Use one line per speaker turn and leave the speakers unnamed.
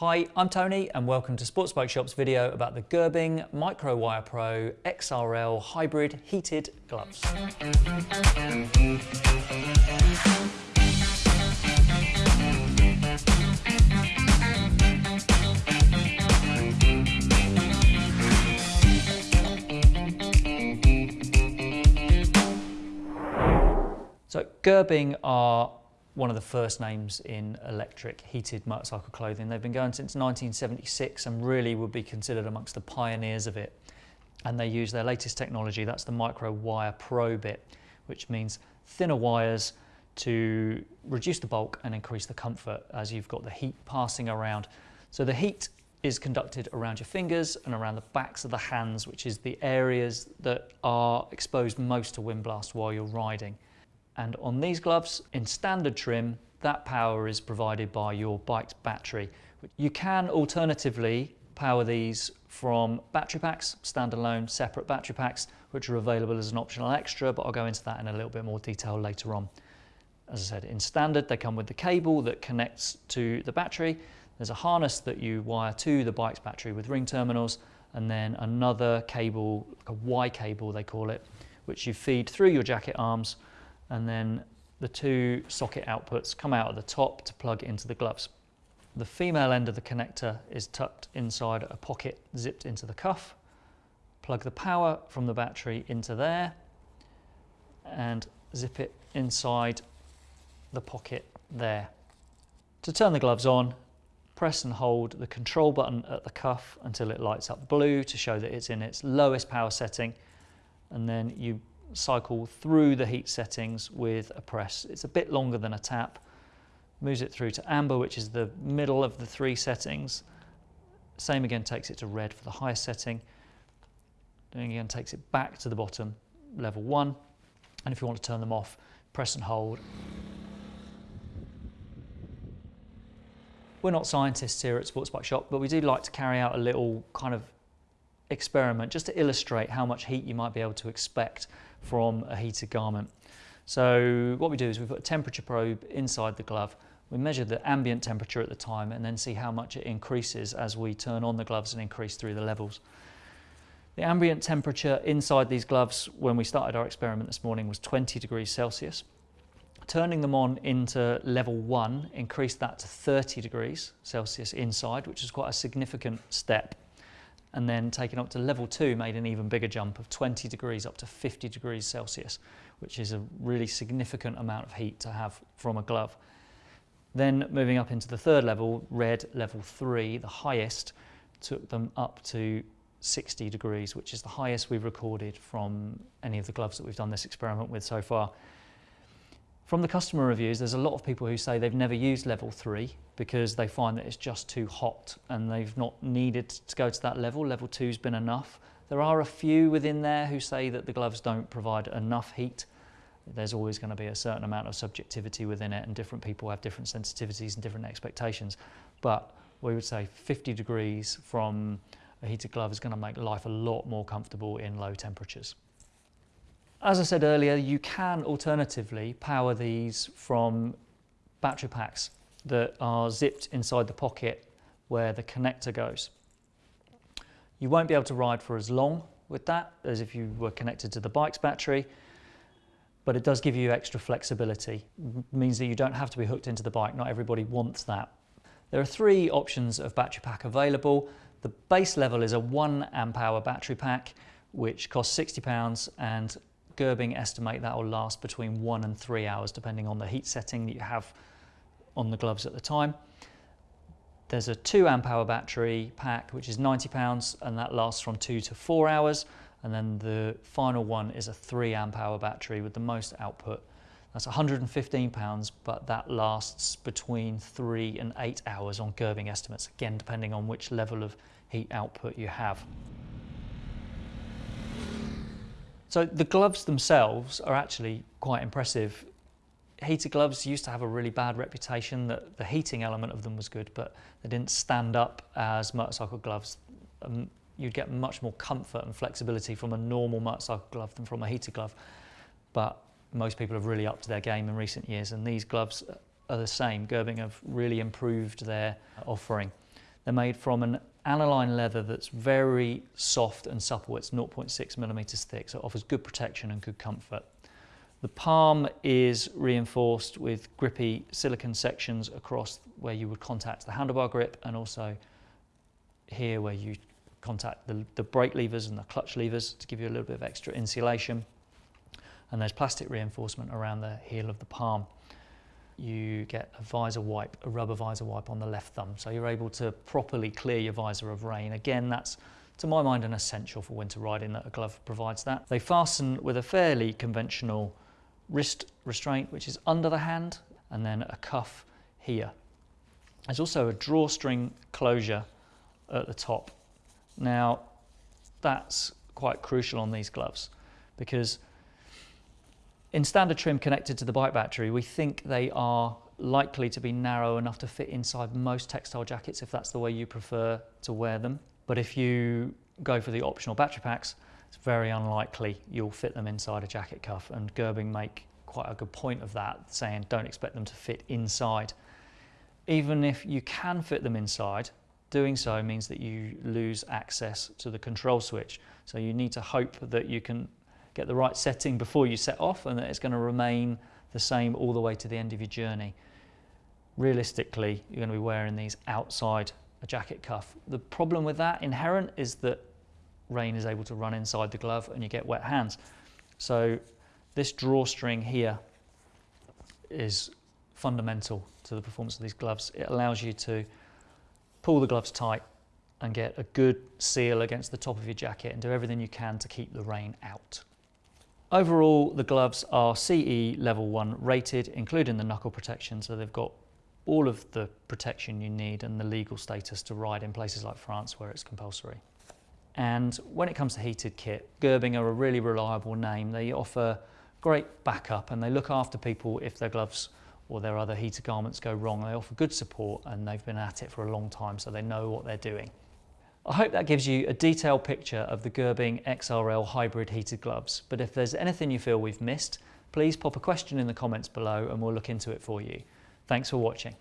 Hi, I'm Tony and welcome to Sports Bike Shop's video about the Gerbing Microwire Pro XRL Hybrid Heated Gloves. So Gerbing are one of the first names in electric heated motorcycle clothing. They've been going since 1976 and really would be considered amongst the pioneers of it. And they use their latest technology, that's the Micro Wire Pro bit, which means thinner wires to reduce the bulk and increase the comfort as you've got the heat passing around. So the heat is conducted around your fingers and around the backs of the hands, which is the areas that are exposed most to wind blast while you're riding. And on these gloves, in standard trim, that power is provided by your bike's battery. You can alternatively power these from battery packs, standalone separate battery packs, which are available as an optional extra, but I'll go into that in a little bit more detail later on. As I said, in standard, they come with the cable that connects to the battery. There's a harness that you wire to the bike's battery with ring terminals, and then another cable, like a Y cable they call it, which you feed through your jacket arms and then the two socket outputs come out at the top to plug into the gloves. The female end of the connector is tucked inside a pocket zipped into the cuff. Plug the power from the battery into there and zip it inside the pocket there. To turn the gloves on, press and hold the control button at the cuff until it lights up blue to show that it's in its lowest power setting and then you cycle through the heat settings with a press. It's a bit longer than a tap. Moves it through to amber, which is the middle of the three settings. Same again takes it to red for the highest setting. Doing again takes it back to the bottom, level one. And if you want to turn them off, press and hold. We're not scientists here at Sports Bike Shop, but we do like to carry out a little kind of experiment just to illustrate how much heat you might be able to expect from a heated garment. So what we do is we put a temperature probe inside the glove. We measure the ambient temperature at the time and then see how much it increases as we turn on the gloves and increase through the levels. The ambient temperature inside these gloves when we started our experiment this morning was 20 degrees Celsius. Turning them on into level one increased that to 30 degrees Celsius inside, which is quite a significant step and then taken up to level two made an even bigger jump of 20 degrees up to 50 degrees Celsius, which is a really significant amount of heat to have from a glove. Then moving up into the third level, red level three, the highest, took them up to 60 degrees, which is the highest we've recorded from any of the gloves that we've done this experiment with so far. From the customer reviews, there's a lot of people who say they've never used level three because they find that it's just too hot and they've not needed to go to that level. Level two's been enough. There are a few within there who say that the gloves don't provide enough heat. There's always going to be a certain amount of subjectivity within it and different people have different sensitivities and different expectations. But we would say 50 degrees from a heated glove is going to make life a lot more comfortable in low temperatures. As I said earlier, you can alternatively power these from battery packs that are zipped inside the pocket where the connector goes. You won't be able to ride for as long with that as if you were connected to the bike's battery, but it does give you extra flexibility. It means that you don't have to be hooked into the bike. Not everybody wants that. There are three options of battery pack available. The base level is a one amp hour battery pack, which costs 60 pounds and Gerbing estimate that will last between one and three hours depending on the heat setting that you have on the gloves at the time. There's a two amp hour battery pack which is 90 pounds and that lasts from two to four hours and then the final one is a three amp hour battery with the most output. That's 115 pounds but that lasts between three and eight hours on Gerbing estimates again depending on which level of heat output you have. So the gloves themselves are actually quite impressive. Heated gloves used to have a really bad reputation that the heating element of them was good, but they didn't stand up as motorcycle gloves. Um, you'd get much more comfort and flexibility from a normal motorcycle glove than from a heated glove. But most people have really upped their game in recent years and these gloves are the same. Gerbing have really improved their offering. They're made from an aniline leather that's very soft and supple. It's 0.6 millimeters thick, so it offers good protection and good comfort. The palm is reinforced with grippy silicon sections across where you would contact the handlebar grip and also here where you contact the, the brake levers and the clutch levers to give you a little bit of extra insulation. And there's plastic reinforcement around the heel of the palm. You get a visor wipe, a rubber visor wipe on the left thumb, so you're able to properly clear your visor of rain. Again, that's to my mind an essential for winter riding that a glove provides that. They fasten with a fairly conventional wrist restraint, which is under the hand, and then a cuff here. There's also a drawstring closure at the top. Now, that's quite crucial on these gloves because in standard trim connected to the bike battery, we think they are likely to be narrow enough to fit inside most textile jackets if that's the way you prefer to wear them. But if you go for the optional battery packs, it's very unlikely you'll fit them inside a jacket cuff and Gerbing make quite a good point of that, saying don't expect them to fit inside. Even if you can fit them inside, doing so means that you lose access to the control switch. So you need to hope that you can get the right setting before you set off and that it's going to remain the same all the way to the end of your journey. Realistically, you're going to be wearing these outside a jacket cuff. The problem with that inherent is that rain is able to run inside the glove and you get wet hands. So this drawstring here is fundamental to the performance of these gloves. It allows you to pull the gloves tight and get a good seal against the top of your jacket and do everything you can to keep the rain out. Overall, the gloves are CE level 1 rated, including the knuckle protection, so they've got all of the protection you need and the legal status to ride in places like France where it's compulsory. And when it comes to heated kit, Gerbing are a really reliable name. They offer great backup and they look after people if their gloves or their other heated garments go wrong. They offer good support and they've been at it for a long time so they know what they're doing. I hope that gives you a detailed picture of the Gerbing XRL hybrid heated gloves, but if there's anything you feel we've missed, please pop a question in the comments below and we'll look into it for you. Thanks for watching.